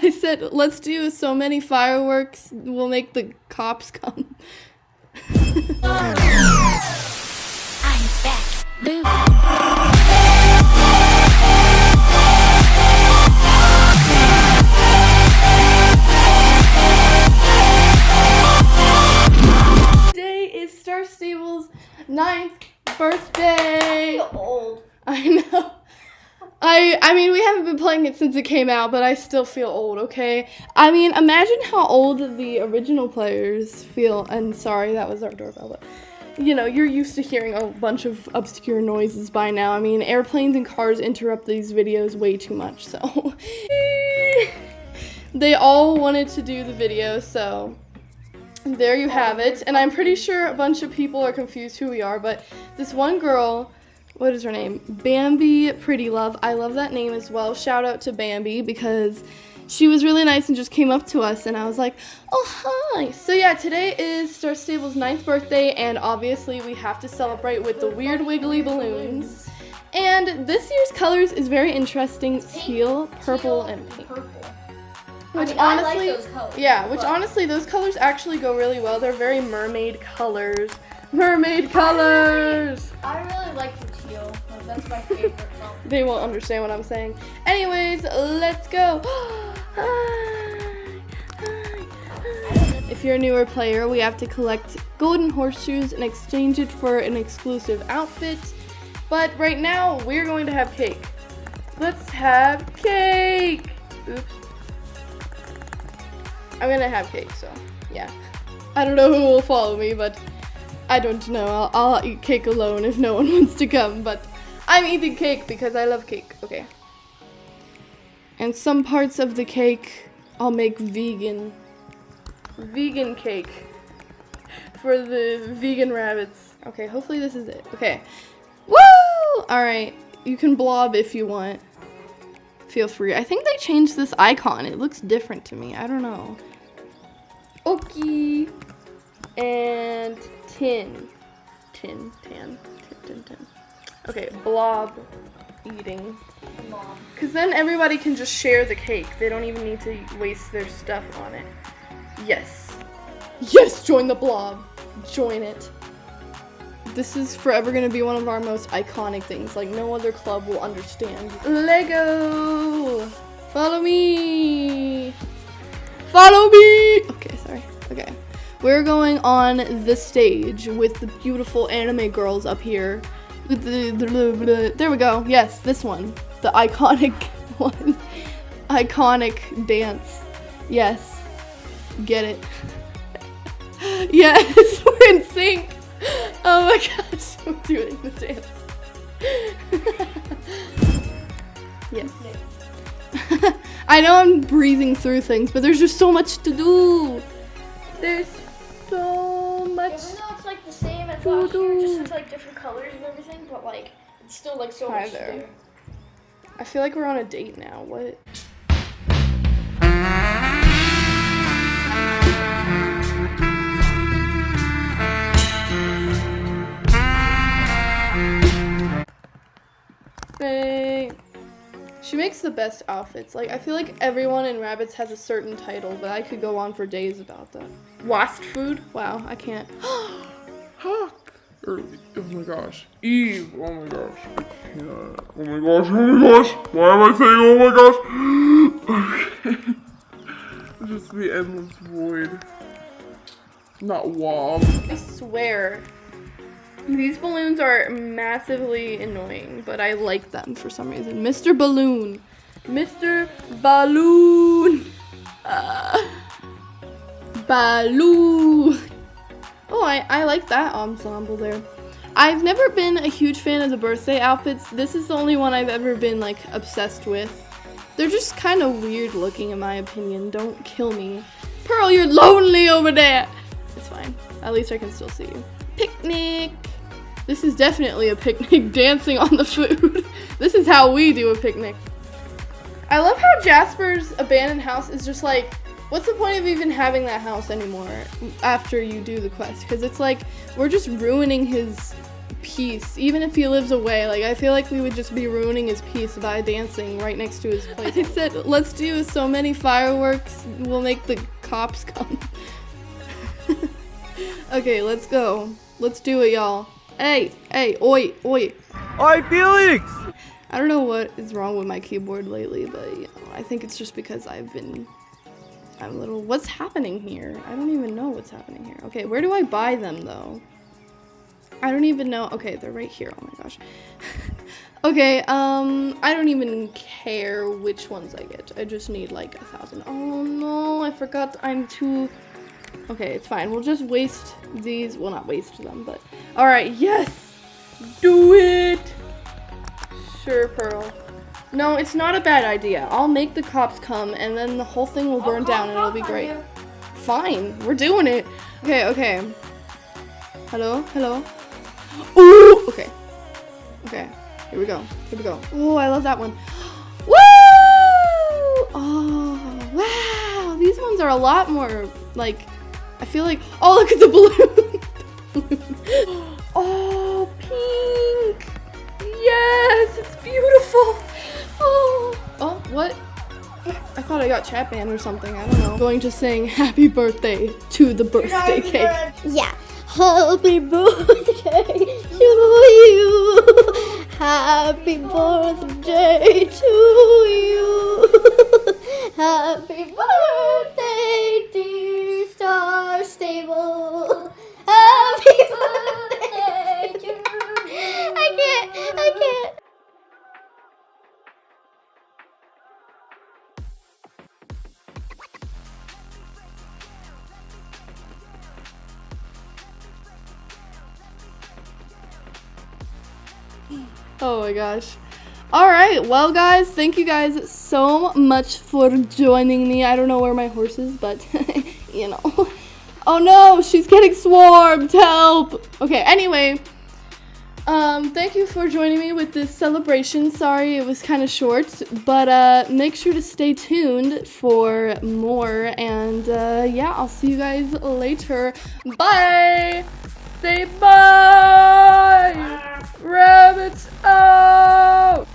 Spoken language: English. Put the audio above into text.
I said, let's do so many fireworks, we'll make the cops come. I'm back. Boo. Today is Star Stable's ninth birthday. old. I know. I I mean we haven't been playing it since it came out, but I still feel old, okay? I mean imagine how old the original players feel and sorry that was our doorbell, but you know, you're used to hearing a bunch of obscure noises by now. I mean airplanes and cars interrupt these videos way too much, so they all wanted to do the video, so there you have it. And I'm pretty sure a bunch of people are confused who we are, but this one girl, what is her name? Bambi Pretty Love. I love that name as well. Shout out to Bambi because she was really nice and just came up to us and I was like, oh hi. So yeah, today is Star Stable's ninth birthday and obviously we have to celebrate with the weird wiggly balloons. And this year's colors is very interesting. Teal, purple, and pink. Which I mean, I like honestly, those colors, yeah, which honestly, those colors actually go really well. They're very mermaid colors. Mermaid colors! I really like the. Like, color. They won't understand what I'm saying. Anyways, let's go. If you're a newer player, we have to collect golden horseshoes and exchange it for an exclusive outfit. But right now, we're going to have cake. Let's have cake! Oops. I'm gonna have cake, so yeah. I don't know who will follow me, but I don't know. I'll, I'll eat cake alone if no one wants to come, but I'm eating cake because I love cake. Okay. And some parts of the cake I'll make vegan. Vegan cake. For the vegan rabbits. Okay, hopefully this is it. Okay. Woo! Alright. You can blob if you want. Feel free. I think they changed this icon. It looks different to me. I don't know. Okay. And tin. Tin, tan, tin, tin, tin. Okay, blob eating. Because then everybody can just share the cake. They don't even need to waste their stuff on it. Yes. Yes, join the blob. Join it. This is forever going to be one of our most iconic things. Like, no other club will understand. Lego! Follow me! Follow me! Okay, sorry. Okay. We're going on the stage with the beautiful anime girls up here. There we go. Yes, this one. The iconic one. iconic dance. Yes. Get it. yes, we're in sync. Oh my gosh, I'm doing the dance. yes. I know I'm breezing through things, but there's just so much to do. There's so much. Even though it's like the same as Doo just with like different colors and everything, but like it's still like so Hi much there. I feel like we're on a date now. What? Faye. She makes the best outfits. Like I feel like everyone in Rabbits has a certain title, but I could go on for days about that. Wasp food? Wow, I can't. Hawk. Or, oh my gosh. Eve. Oh my gosh. Can't. Oh my gosh. Oh my gosh. Why am I saying oh my gosh? okay. Just the endless void. Not wob. I swear. These balloons are massively annoying, but I like them for some reason. Mr. Balloon. Mr. Balloon. Uh, Balloon. Oh, I, I like that ensemble there. I've never been a huge fan of the birthday outfits. This is the only one I've ever been like obsessed with. They're just kind of weird looking in my opinion. Don't kill me. Pearl, you're lonely over there. It's fine. At least I can still see you. Picnic. This is definitely a picnic dancing on the food. this is how we do a picnic. I love how Jasper's abandoned house is just like, what's the point of even having that house anymore after you do the quest? Because it's like, we're just ruining his peace, even if he lives away. Like, I feel like we would just be ruining his peace by dancing right next to his place. I said, let's do so many fireworks, we'll make the cops come. okay, let's go. Let's do it, y'all. Hey, hey, oi, oi. Oi, Felix! I don't know what is wrong with my keyboard lately, but you know, I think it's just because I've been. I'm a little. What's happening here? I don't even know what's happening here. Okay, where do I buy them though? I don't even know. Okay, they're right here. Oh my gosh. okay, um, I don't even care which ones I get. I just need like a thousand. Oh no, I forgot. I'm too. Okay, it's fine. We'll just waste these. Well, not waste them, but. Alright, yes! Do it! Sure, Pearl. No, it's not a bad idea. I'll make the cops come and then the whole thing will burn down and it'll be great. Fine, we're doing it. Okay, okay. Hello, hello. Ooh, okay. Okay, here we go. Here we go. Oh, I love that one. Woo! Oh, wow. These ones are a lot more like. I feel like. Oh, look at the balloon. oh, pink. Yes, it's beautiful. Oh, oh, what? I thought I got chat banned or something. I don't know. Going to sing happy birthday to the birthday cake. Yeah. Happy birthday to you. Happy birthday to you. Happy birthday, dear Star Stable. Oh my gosh. All right, well, guys, thank you guys so much for joining me. I don't know where my horse is, but you know. Oh no, she's getting swarmed. Help. Okay, anyway. Um, thank you for joining me with this celebration. Sorry it was kind of short, but uh, make sure to stay tuned for more. And uh, yeah, I'll see you guys later. Bye. Say bye. Rabbits out.